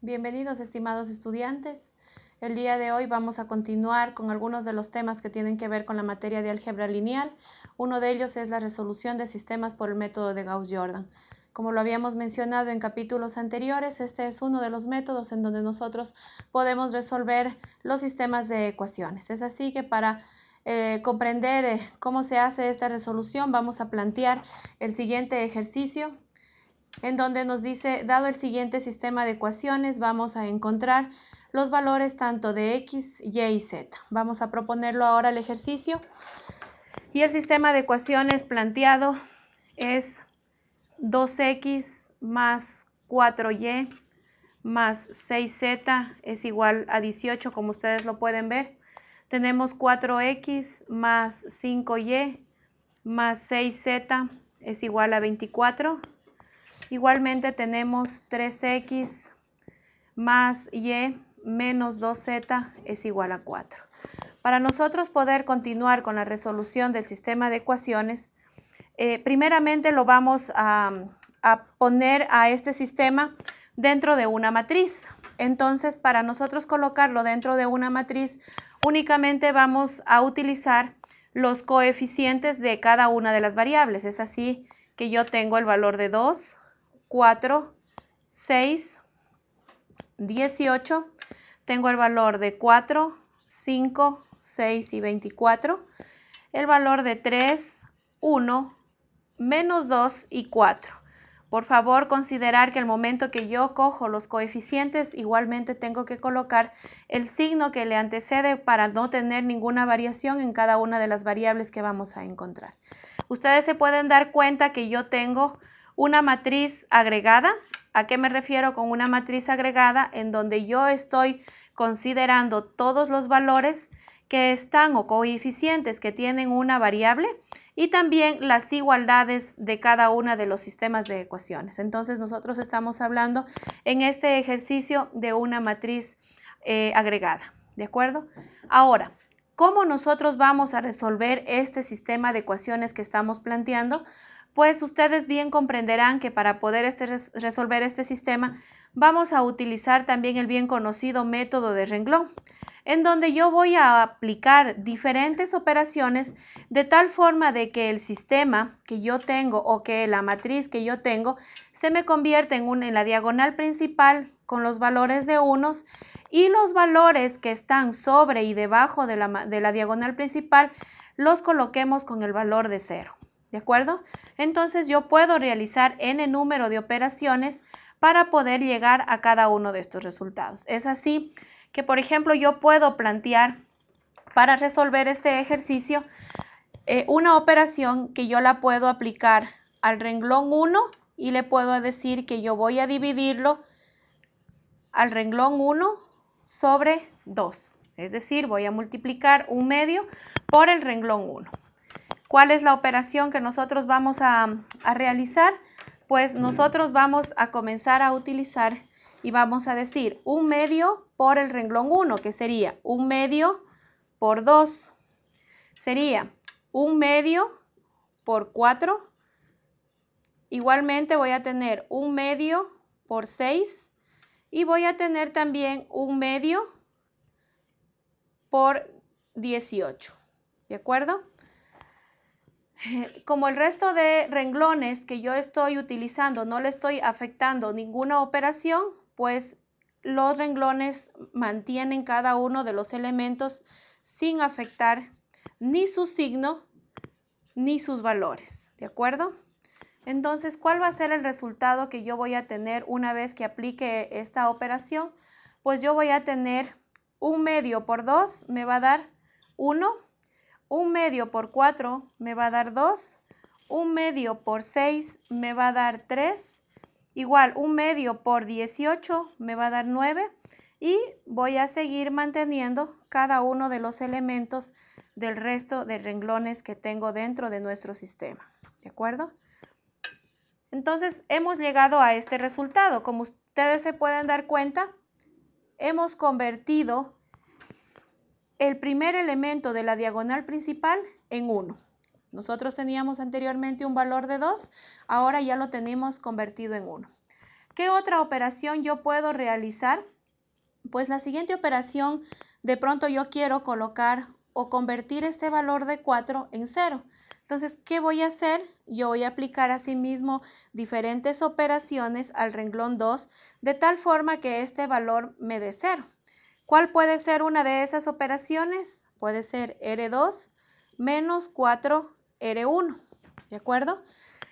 Bienvenidos estimados estudiantes. El día de hoy vamos a continuar con algunos de los temas que tienen que ver con la materia de álgebra lineal. Uno de ellos es la resolución de sistemas por el método de Gauss-Jordan. Como lo habíamos mencionado en capítulos anteriores, este es uno de los métodos en donde nosotros podemos resolver los sistemas de ecuaciones. Es así que para eh, comprender eh, cómo se hace esta resolución vamos a plantear el siguiente ejercicio en donde nos dice, dado el siguiente sistema de ecuaciones, vamos a encontrar los valores tanto de x, y y z. Vamos a proponerlo ahora el ejercicio. Y el sistema de ecuaciones planteado es 2x más 4y más 6z es igual a 18, como ustedes lo pueden ver. Tenemos 4x más 5y más 6z es igual a 24. Igualmente tenemos 3x más y menos 2z es igual a 4. Para nosotros poder continuar con la resolución del sistema de ecuaciones, eh, primeramente lo vamos a, a poner a este sistema dentro de una matriz. Entonces, para nosotros colocarlo dentro de una matriz, únicamente vamos a utilizar los coeficientes de cada una de las variables. Es así que yo tengo el valor de 2, 4, 6, 18. Tengo el valor de 4, 5, 6 y 24. El valor de 3, 1, menos 2 y 4. Por favor, considerar que el momento que yo cojo los coeficientes, igualmente tengo que colocar el signo que le antecede para no tener ninguna variación en cada una de las variables que vamos a encontrar. Ustedes se pueden dar cuenta que yo tengo una matriz agregada. ¿A qué me refiero con una matriz agregada? En donde yo estoy considerando todos los valores que están o coeficientes que tienen una variable y también las igualdades de cada una de los sistemas de ecuaciones. Entonces nosotros estamos hablando en este ejercicio de una matriz eh, agregada, ¿de acuerdo? Ahora, ¿cómo nosotros vamos a resolver este sistema de ecuaciones que estamos planteando? Pues ustedes bien comprenderán que para poder este resolver este sistema vamos a utilizar también el bien conocido método de renglón, en donde yo voy a aplicar diferentes operaciones de tal forma de que el sistema que yo tengo o que la matriz que yo tengo se me convierta en, en la diagonal principal con los valores de unos y los valores que están sobre y debajo de la, de la diagonal principal los coloquemos con el valor de cero. ¿De acuerdo? Entonces yo puedo realizar n número de operaciones para poder llegar a cada uno de estos resultados. Es así que, por ejemplo, yo puedo plantear para resolver este ejercicio eh, una operación que yo la puedo aplicar al renglón 1 y le puedo decir que yo voy a dividirlo al renglón 1 sobre 2. Es decir, voy a multiplicar un medio por el renglón 1. ¿Cuál es la operación que nosotros vamos a, realizar? Pues nosotros vamos a comenzar a utilizar y vamos a decir un medio por el renglón 1, que sería un medio por 2. Sería un medio por 4. Igualmente voy a tener un medio por 6 y voy a tener también un medio por 18. ¿De acuerdo? como el resto de renglones que yo estoy utilizando no le estoy afectando ninguna operación, pues los renglones mantienen cada uno de los elementos sin afectar ni su signo ni sus valores, ¿de acuerdo? Entonces, ¿cuál va a ser el resultado que yo voy a tener una vez que aplique esta operación? Pues yo voy a tener un medio por 2, me va a dar 1 un medio por 4 me va a dar 2. Un medio por 6 me va a dar 3. Igual, un medio por 18 me va a dar 9. Y voy a seguir manteniendo cada uno de los elementos del resto de renglones que tengo dentro de nuestro sistema. ¿De acuerdo? Entonces, hemos llegado a este resultado. Como ustedes se pueden dar cuenta, hemos convertido el primer elemento de la diagonal principal en 1. Nosotros teníamos anteriormente un valor de 2, ahora ya lo tenemos convertido en 1. ¿Qué otra operación yo puedo realizar? Pues la siguiente operación, de pronto yo quiero colocar o convertir este valor de 4 en 0. Entonces, ¿qué voy a hacer? Yo voy a aplicar asimismo diferentes operaciones al renglón 2 de tal forma que este valor me dé 0. ¿Cuál puede ser una de esas operaciones? Puede ser R2 menos 4R1, ¿de acuerdo?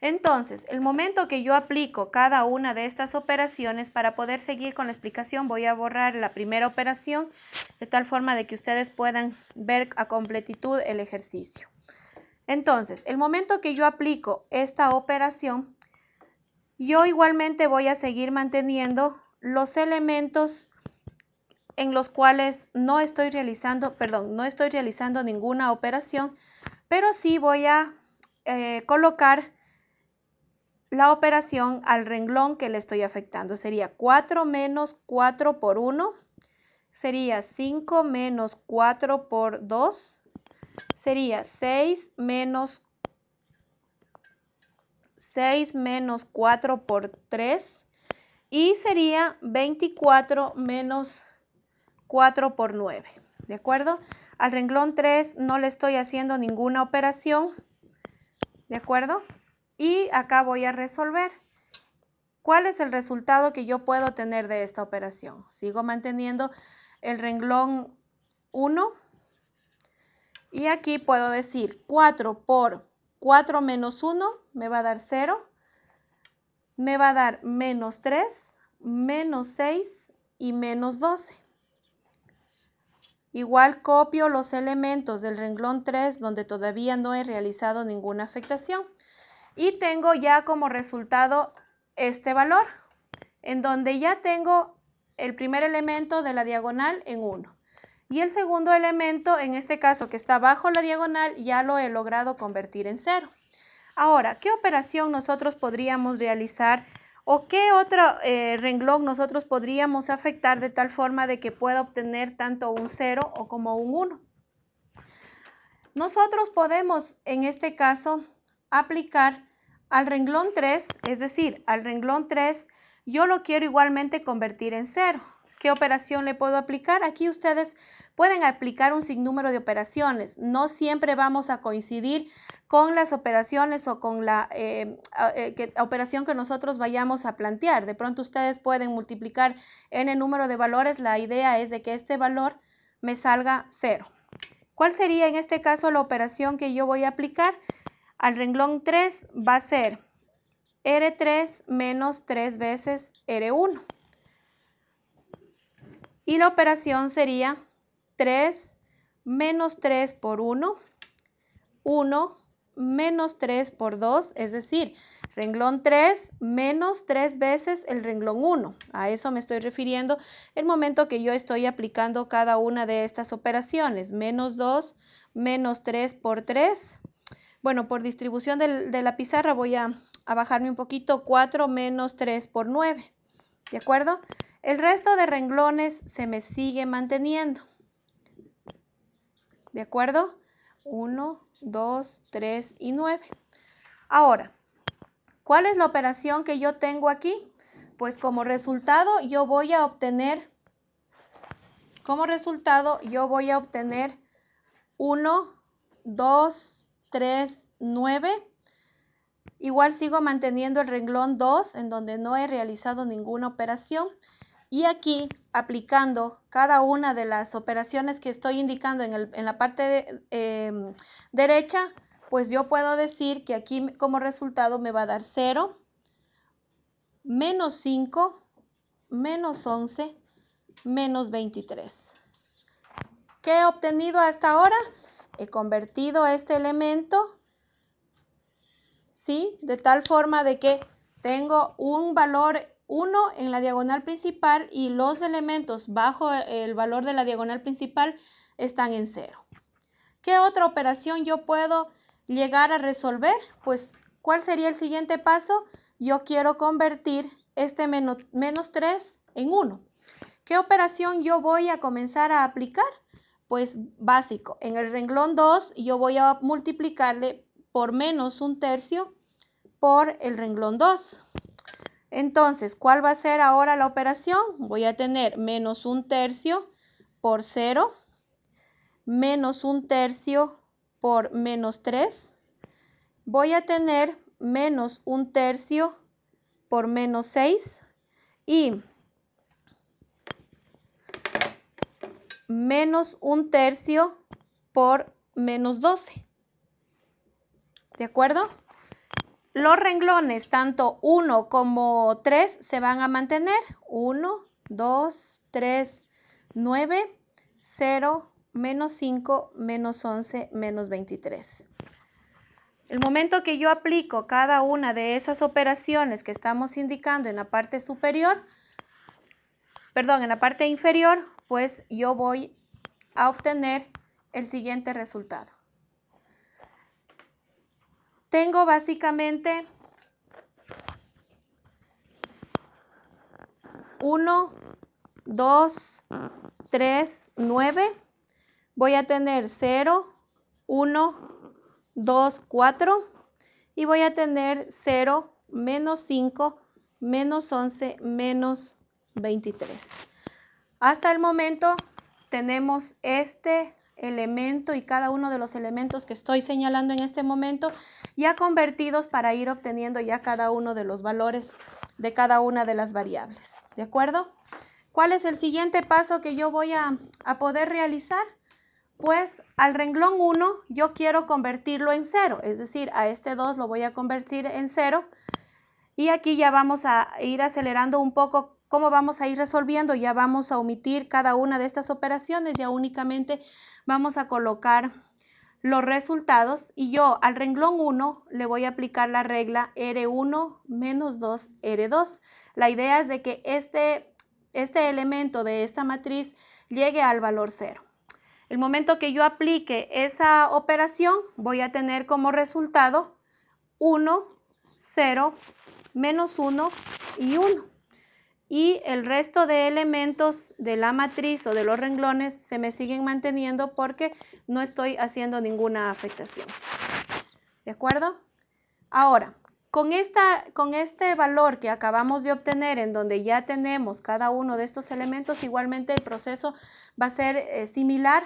Entonces, el momento que yo aplico cada una de estas operaciones, para poder seguir con la explicación, voy a borrar la primera operación de tal forma de que ustedes puedan ver a completitud el ejercicio. Entonces, el momento que yo aplico esta operación, yo igualmente voy a seguir manteniendo los elementos en los cuales no estoy realizando, perdón, no estoy realizando ninguna operación, pero sí voy a eh, colocar la operación al renglón que le estoy afectando. Sería 4 menos 4 por 1, sería 5 menos 4 por 2, sería 6 menos 6 menos 4 por 3 y sería 24 menos 4 por 9. ¿De acuerdo? Al renglón 3 no le estoy haciendo ninguna operación. ¿De acuerdo? Y acá voy a resolver. ¿Cuál es el resultado que yo puedo tener de esta operación? Sigo manteniendo el renglón 1 y aquí puedo decir 4 por 4 menos 1 me va a dar 0. Me va a dar menos 3, menos 6 y menos 12. Igual copio los elementos del renglón 3 donde todavía no he realizado ninguna afectación. Y tengo ya como resultado este valor, en donde ya tengo el primer elemento de la diagonal en 1. Y el segundo elemento, en este caso que está bajo la diagonal, ya lo he logrado convertir en cero. Ahora, ¿qué operación nosotros podríamos realizar o qué otro eh, renglón nosotros podríamos afectar de tal forma de que pueda obtener tanto un 0 o como un 1? Nosotros podemos, en este caso, aplicar al renglón 3, es decir, al renglón 3, yo lo quiero igualmente convertir en 0. ¿Qué operación le puedo aplicar? Aquí ustedes pueden aplicar un sinnúmero de operaciones. No siempre vamos a coincidir con las operaciones o con la eh, eh, operación que nosotros vayamos a plantear. De pronto ustedes pueden multiplicar el número de valores. La idea es de que este valor me salga cero. ¿Cuál sería en este caso la operación que yo voy a aplicar? Al renglón 3 va a ser R3 menos 3 veces R1. Y la operación sería 3 menos 3 por 1, 1 menos 3 por 2, es decir, renglón 3 menos 3 veces el renglón 1. A eso me estoy refiriendo el momento que yo estoy aplicando cada una de estas operaciones. Menos 2, menos 3 por 3. Bueno, por distribución de, la pizarra voy a bajarme un poquito. 4 menos 3 por 9. ¿De acuerdo? El resto de renglones se me sigue manteniendo. ¿De acuerdo? 1, 2, 3 y 9. Ahora, ¿cuál es la operación que yo tengo aquí? Pues como resultado yo voy a obtener, como resultado yo voy a obtener 1, 2, 3, 9. Igual sigo manteniendo el renglón 2 en donde no he realizado ninguna operación. Y aquí, aplicando cada una de las operaciones que estoy indicando en, la parte em, derecha, pues yo puedo decir que aquí como resultado me va a dar 0, menos 5, menos 11, menos 23. ¿Qué he obtenido hasta ahora? He convertido este elemento, ¿sí? De tal forma de que tengo un valor 1 en la diagonal principal y los elementos bajo el valor de la diagonal principal están en 0. ¿Qué otra operación yo puedo llegar a resolver? Pues, ¿cuál sería el siguiente paso? Yo quiero convertir este menos, menos 3 en 1. ¿Qué operación yo voy a comenzar a aplicar? Pues básico, en el renglón 2 yo voy a multiplicarle por menos un tercio por el renglón 2. Entonces, ¿cuál va a ser ahora la operación? Voy a tener menos un tercio por 0, menos un tercio por menos 3. Voy a tener menos un tercio por menos 6 y menos un tercio por menos 12. ¿De acuerdo? Los renglones, tanto 1 como 3, se van a mantener. 1, 2, 3, 9, 0, menos 5, menos 11, menos 23. El momento que yo aplico cada una de esas operaciones que estamos indicando en la parte superior, perdón, en la parte inferior, pues yo voy a obtener el siguiente resultado tengo básicamente 1, 2, 3, 9. Voy a tener 0, 1, 2, 4. Y voy a tener 0, menos 5, menos 11, menos 23. Hasta el momento tenemos este elemento y cada uno de los elementos que estoy señalando en este momento ya convertidos para ir obteniendo ya cada uno de los valores de cada una de las variables. ¿De acuerdo? ¿Cuál es el siguiente paso que yo voy a, a poder realizar? Pues al renglón 1 yo quiero convertirlo en 0, es decir, a este 2 lo voy a convertir en 0 y aquí ya vamos a ir acelerando un poco cómo vamos a ir resolviendo, ya vamos a omitir cada una de estas operaciones, ya únicamente vamos a colocar los resultados y yo al renglón 1 le voy a aplicar la regla R1 menos 2 R2. La idea es de que este, este elemento de esta matriz llegue al valor 0. El momento que yo aplique esa operación voy a tener como resultado 1, 0, menos 1 y 1 y el resto de elementos de la matriz o de los renglones se me siguen manteniendo porque no estoy haciendo ninguna afectación. ¿De acuerdo? Ahora, con, esta, con este valor que acabamos de obtener, en donde ya tenemos cada uno de estos elementos, igualmente el proceso va a ser eh, similar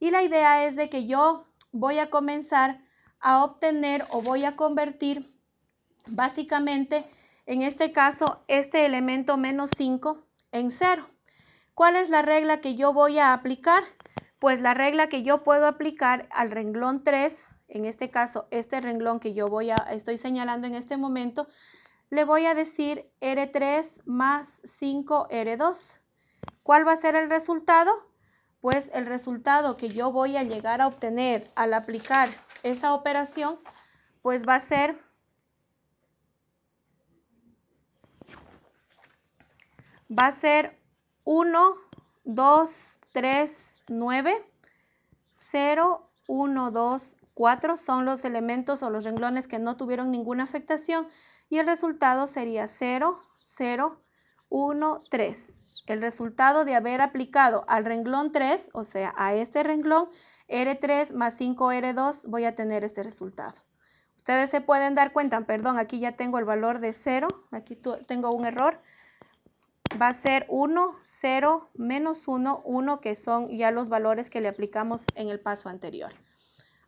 y la idea es de que yo voy a comenzar a obtener o voy a convertir básicamente en este caso, este elemento menos 5 en 0. ¿Cuál es la regla que yo voy a aplicar? Pues la regla que yo puedo aplicar al renglón 3, en este caso, este renglón que yo voy a, estoy señalando en este momento, le voy a decir R3 más 5 R2. ¿Cuál va a ser el resultado? Pues el resultado que yo voy a llegar a obtener al aplicar esa operación, pues va a ser va a ser 1, 2, 3, 9, 0, 1, 2, 4 son los elementos o los renglones que no tuvieron ninguna afectación y el resultado sería 0, 0, 1, 3. El resultado de haber aplicado al renglón 3, o sea, a este renglón, R3 más 5R2, voy a tener este resultado. Ustedes se pueden dar cuenta, perdón, aquí ya tengo el valor de 0, aquí tengo un error, va a ser 1, 0, menos 1, 1, que son ya los valores que le aplicamos en el paso anterior.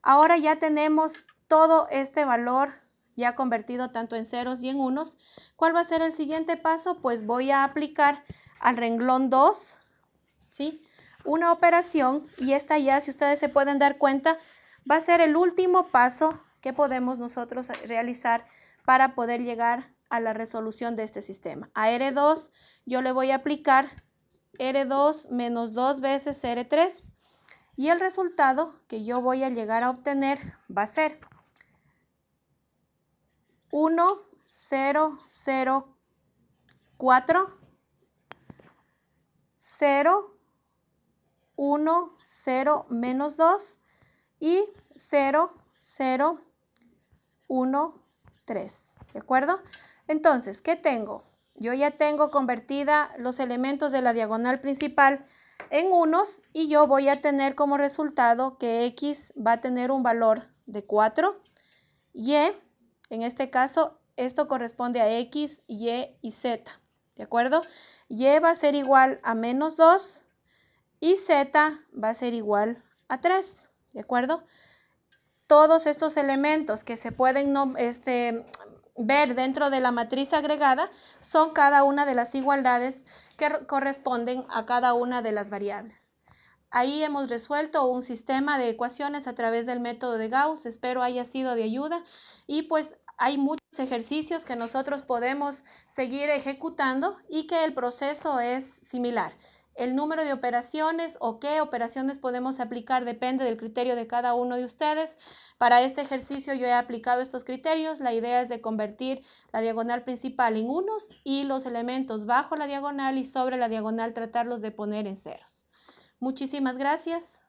Ahora ya tenemos todo este valor ya convertido tanto en ceros y en unos. ¿Cuál va a ser el siguiente paso? Pues voy a aplicar al renglón 2, ¿sí? Una operación y esta ya, si ustedes se pueden dar cuenta, va a ser el último paso que podemos nosotros realizar para poder llegar a la resolución de este sistema. A R2 yo le voy a aplicar R2 menos 2 veces R3 y el resultado que yo voy a llegar a obtener va a ser 1, 0, 0, 4, 0, 1, 0, menos 2 y 0, 0, 1, 3. ¿De acuerdo? Entonces, ¿qué tengo? Yo ya tengo convertida los elementos de la diagonal principal en unos y yo voy a tener como resultado que x va a tener un valor de 4, y en este caso esto corresponde a X, Y y Z, ¿de acuerdo? Y va a ser igual a menos 2 y Z va a ser igual a 3, ¿de acuerdo? Todos estos elementos que se pueden este, ver dentro de la matriz agregada son cada una de las igualdades que corresponden a cada una de las variables. Ahí hemos resuelto un sistema de ecuaciones a través del método de Gauss, espero haya sido de ayuda y pues hay muchos ejercicios que nosotros podemos seguir ejecutando y que el proceso es similar. El número de operaciones o qué operaciones podemos aplicar depende del criterio de cada uno de ustedes. Para este ejercicio yo he aplicado estos criterios. La idea es de convertir la diagonal principal en unos y los elementos bajo la diagonal y sobre la diagonal tratarlos de poner en ceros. Muchísimas gracias.